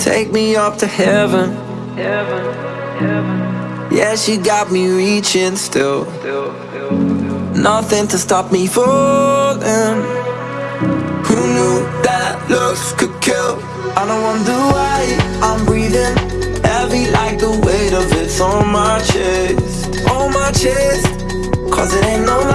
Take me up to heaven. Heaven, heaven. Yeah, she got me reaching still. Nothing to stop me falling. Who knew that looks could kill? I don't wonder why I'm breathing heavy like the weight of it's on my chest. On my chest. Cause it ain't no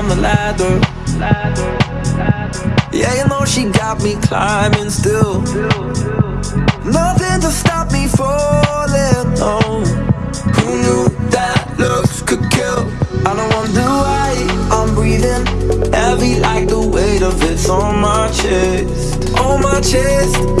on the ladder. Yeah, you know she got me climbing still. Nothing to stop me falling. No. Who knew that looks could kill? I don't wonder why I'm breathing heavy like the weight of it's on my chest. On my chest.